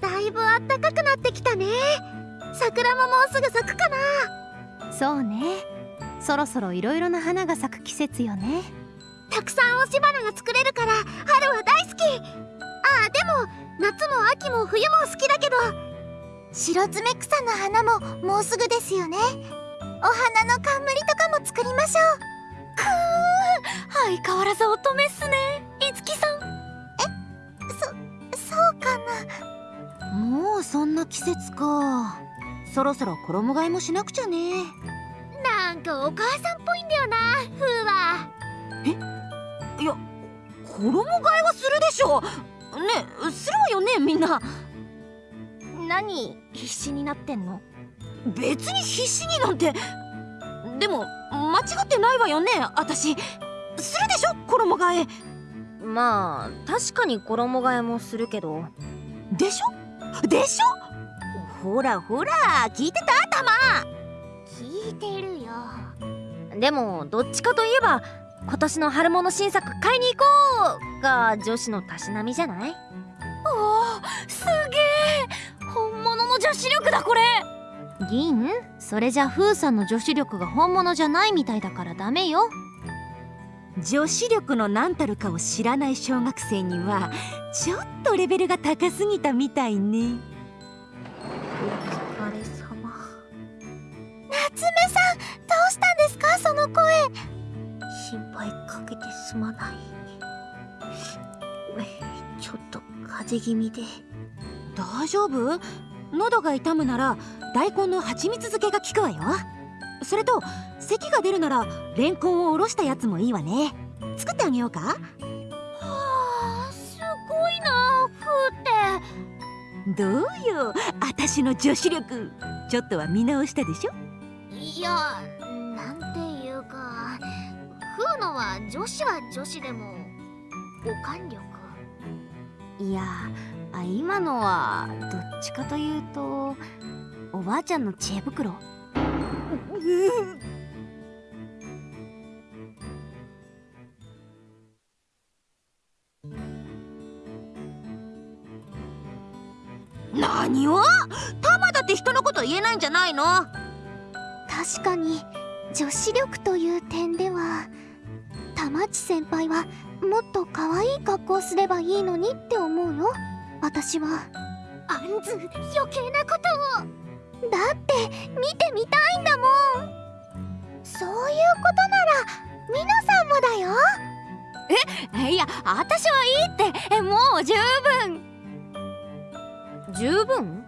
だいぶあったかくなってきたね。桜ももうすぐ咲くかな。そうね。そろそろいろいろな花が咲く季節よね。たくさん押し花が作れるから春は大好き。あでも夏も秋も冬も好きだけど。白爪草の花ももうすぐですよね。お花の冠とかも作りましょう。くー相変わらず乙女っすねいつきさん。えそそうかな。もうそんな季節か。そろそろ衣替えもしなくちゃね。なんかお母さんっぽいんだよなふーはえ？いや衣替えはするでしょ。ねするわよねみんな。何必死になってんの？別に必死になんて。でも間違ってないわよね私。するでしょ衣替えまあ確かに衣替えもするけど。でしょ？でしょ？ほらほら聞いてた？たま聞いてるよ。でもどっちかといえば今年の春物新作買いに行こうが女子のたしなみじゃない？おおすげえ。本物の女子力だこれ。銀？それじゃフーさんの女子力が本物じゃないみたいだからダメよ女子力の何たるかを知らない小学生にはちょっとレベルが高すぎたみたいね。お疲れ様。夏目さんどうしたんですか？その声。心配かけてすまない。ちょっと風邪気味で。大丈夫？喉が痛むなら大根の蜂蜜漬けが効くわよ。それと咳が出るならレンコンをおろしたやつもいいわね。作ってあげようか。はあすごいなふーって。どうよ。私の女子力。ちょっとは見直したでしょ。いやなんていうか。ふーのは女子は女子でもおかん力。いやあ今のはどっちかというとおばあちゃんの知恵袋 何をタマだって人のこと言えないんじゃないの？確かに女子力という点では玉地先輩はもっと可愛い格好すればいいのにって思うよ。私は。あんず余計なことを。だって見てみたいんだもん。そういうことならみのさんもだよ。いや私はいいって。えもう十分十分？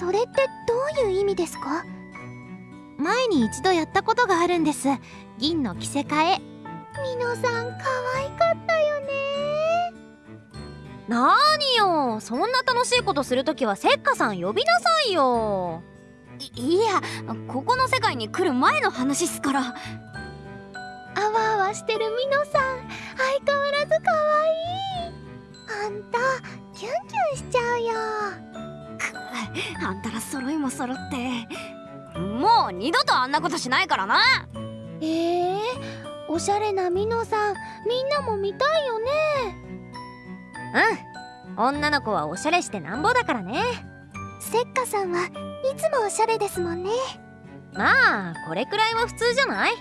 それってどういう意味ですか？前に一度やったことがあるんです。銀の着せ替え。みのさん可愛かったよね。なーによ？そんな楽しいことするときはせっかさん呼びなさいよ。いいやここの世界に来る前の話っすから。あわあわしてるみのさん相変わらず可愛い。あんたキュンキュンしちゃうよあんたら揃いも揃って。もう二度とあんなことしないからな。えー、おしゃれなみのさんみんなも見たいよね。うん。女の子はおしゃれしてなんぼだからね。せっかさんはいつもおしゃれですもんね。まあこれくらいは普通じゃない？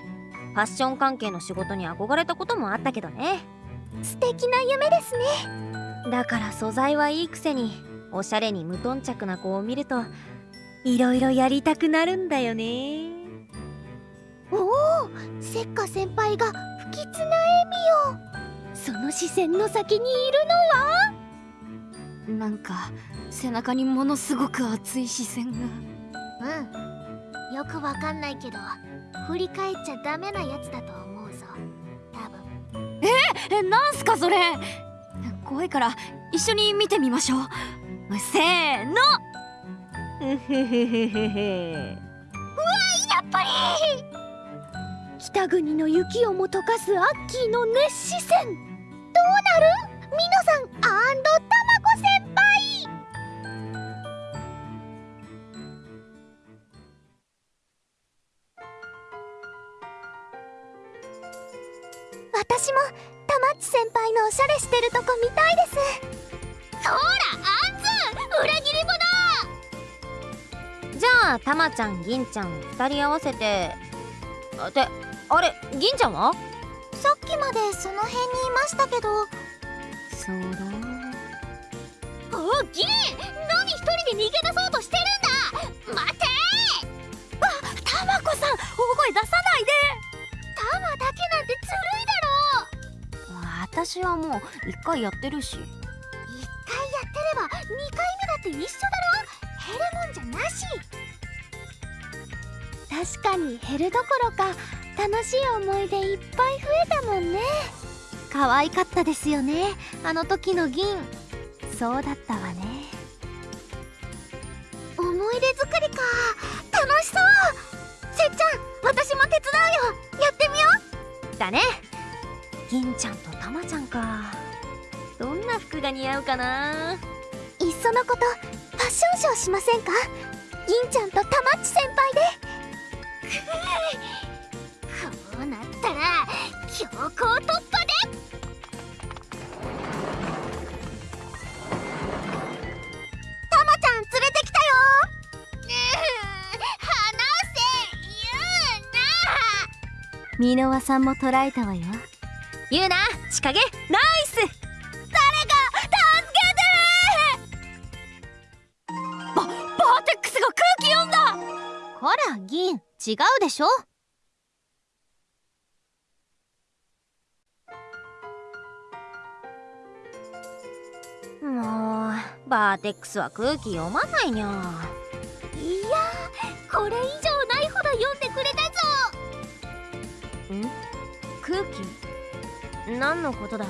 ファッション関係の仕事に憧れたこともあったけどね。素敵な夢ですね。だから素材はいいくせにおしゃれに無頓着な子を見るといろいろやりたくなるんだよね。おおせっか先輩が不吉な笑みを。その視線の先にいるのは？なんか背中にものすごく熱い視線が。うんよくわかんないけど振り返っちゃダメなやつだと思うぞ。多分。えなんすかそれ。怖いから一緒に見てみましょうせーの。うふふふふふやっぱり。北国の雪をも溶かすアッキーの熱視線どうなる？ミノさん。タマコ先輩。私もタマッチ先輩の教しゃれしてるとたまちゃん銀ちゃん2人合わせて。あてあれ銀ちゃんは？さっきまでその辺にいましたけど。そうだ。お銀！何一人で逃げ出そうとしてるんだ！待て！たまこさん大声出さないで。タマだけなんてずるいだろ！私はもう一回やってるし。一回やってれば二回目だって一緒だろ？減るもんじゃなし確かに減るどころか楽しい思い出いっぱい増えたもんね。可愛かったですよね。あの時の銀。そうだったわね。思い出作りか。楽しそう。せっちゃん私も手伝うよ。やってみよう。だね。銀ちゃんとたまちゃんか。どんな服が似合うかな。いっそのことファッションショーしませんか？銀ちゃんとたまっち先輩で。こうなったら強行突破でたまちゃん連れてきたよ。離せ言うな。箕輪さんも捉えたわよ。ゆうな仕掛けナ違うでしょ？もうバーテックスは空気読まないにゃ。いやこれ以上ないほど読んでくれたぞ。ん？空気？何のことだ？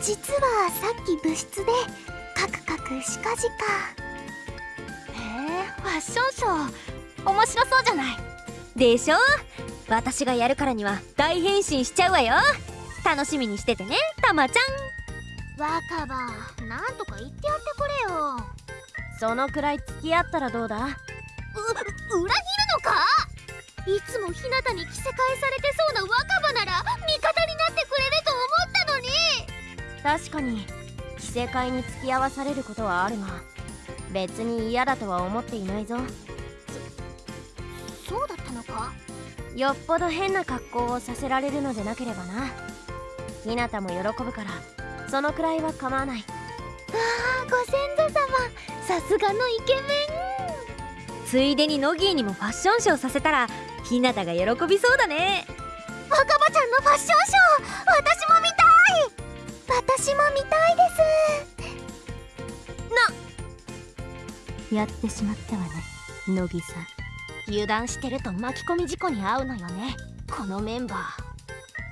実はさっき部室でカクカクしかじか。へえファッションショー面白そうじゃない。でしょ？私がやるからには大変身しちゃうわよ。楽しみにしててねたまちゃん。若葉なんとか言ってやってくれよ。そのくらい付き合ったらどうだ？う裏切るのか？いつもひなたに着せ替えされてそうな若葉なら味方になってくれると思ったのに。確かに着せ替えに付き合わされることはあるが別に嫌だとは思っていないぞよっぽど変な格好をさせられるのでなければな。ひなたも喜ぶからそのくらいは構わない。あご先祖様さすがのイケメン。ついでにノギーにもファッションショーさせたらひなたが喜びそうだね。若葉ちゃんのファッションショー私も見たい。私も見たいです。やってしまったわね乃木さん油断してると巻き込み事故に遭うのよね。このメンバー。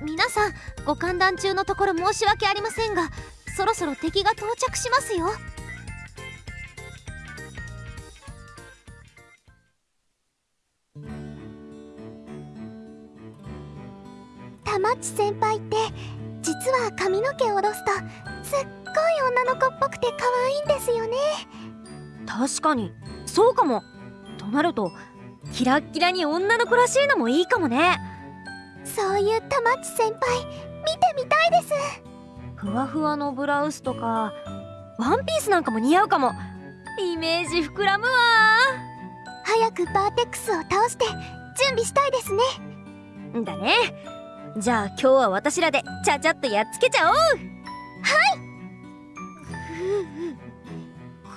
皆さんご歓談中のところ申し訳ありませんがそろそろ敵が到着しますよ。たまっち先輩って実は髪の毛を下ろすとすっごい女の子っぽくて可愛いんですよね。確かに。そうかも。となるとキラッキラに女の子らしいのもいいかもね。そういうたまっち先輩見てみたいです。ふわふわのブラウスとかワンピースなんかも似合うかも。イメージ膨らむわ。早くバーテックスを倒して準備したいですね。だね。じゃあ今日は私らでちゃちゃっとやっつけちゃおう。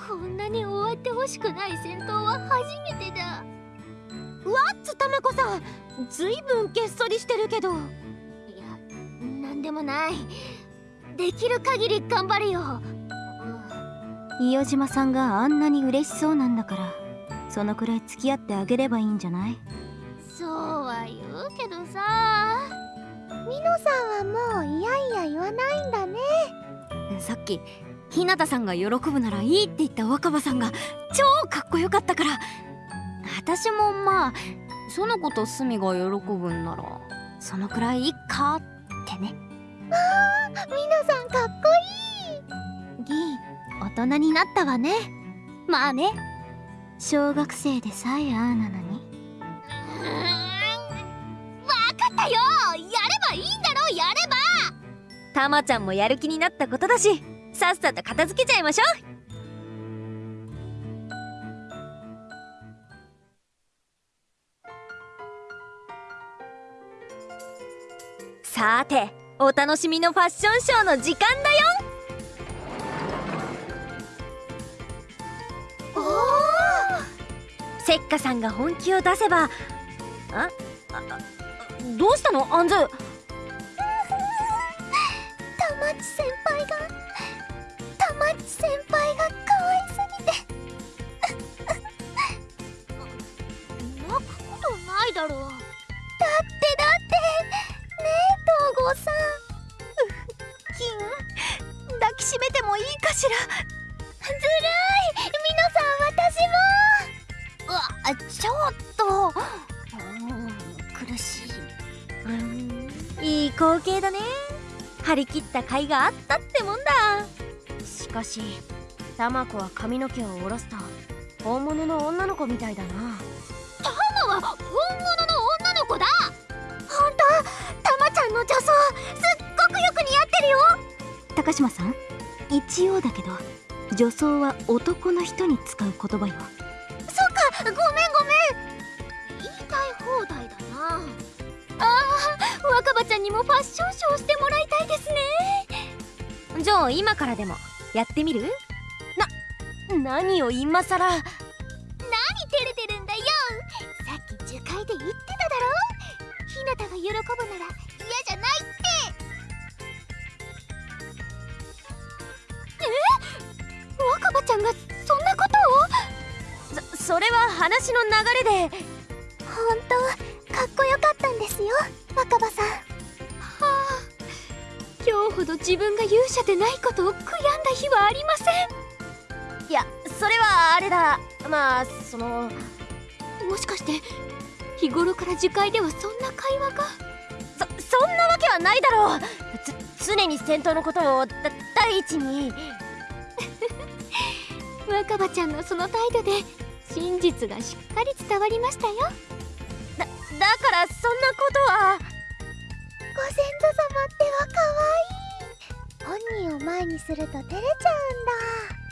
こんなに終わってほしくない戦闘は初めてだわっつたまこさんずいぶんげっそりしてるけど。いやなんでもない。できる限り頑張るよ。伊予島さんがあんなに嬉しそうなんだからそのくらい付き合ってあげればいいんじゃない？そうは言うけどさ。ミノさんはもういやいや言わないんだね。さっき日向さんが喜ぶならいいって言った若葉さんが超かっこよかったから私もまあその子とスミが喜ぶんならそのくらいいいかってね。ミノさんかっこいい。銀大人になったわね。まあね。小学生でさえああなのに。うーんわかったよ。やればいいんだろやれば。たまちゃんもやる気になったことだしさっさと片付けちゃいましょうさてお楽しみのファッションショーの時間だよ。せっかさんが本気を出せばあああどうしたの？アンズだね。張り切った甲斐があったってもんだ。しかしタマコは髪の毛を下ろすと本物の女の子みたいだな。タマは本物の女の子だ。本当？たまちゃんの女装すっごくよく似合ってるよ。高島さん一応だけど女装は男の人に使う言葉よ。そっか。ごめんごめんにもファッションショーしてもらいたいですね。じゃあ今からでもやってみる？な何を今さら何照れてるんだよさっき樹海で言ってただろ？ひなたが喜ぶなら嫌じゃないって。若葉ちゃんがそんなことを？そそれは話の流れで。本当かっこよかったんですよ若葉さん。今日ほど自分が勇者でないことを悔やんだ日はありません。いやそれはあれだ。まあそのもしかして日頃から樹海ではそんな会話が？そそんなわけはないだろう。つ常に戦闘のことをだ第一に。若葉ちゃんのその態度で真実がしっかり伝わりましたよ。だだからそんなことはご先祖様っては可愛い。本人を前にすると照れちゃうんだ。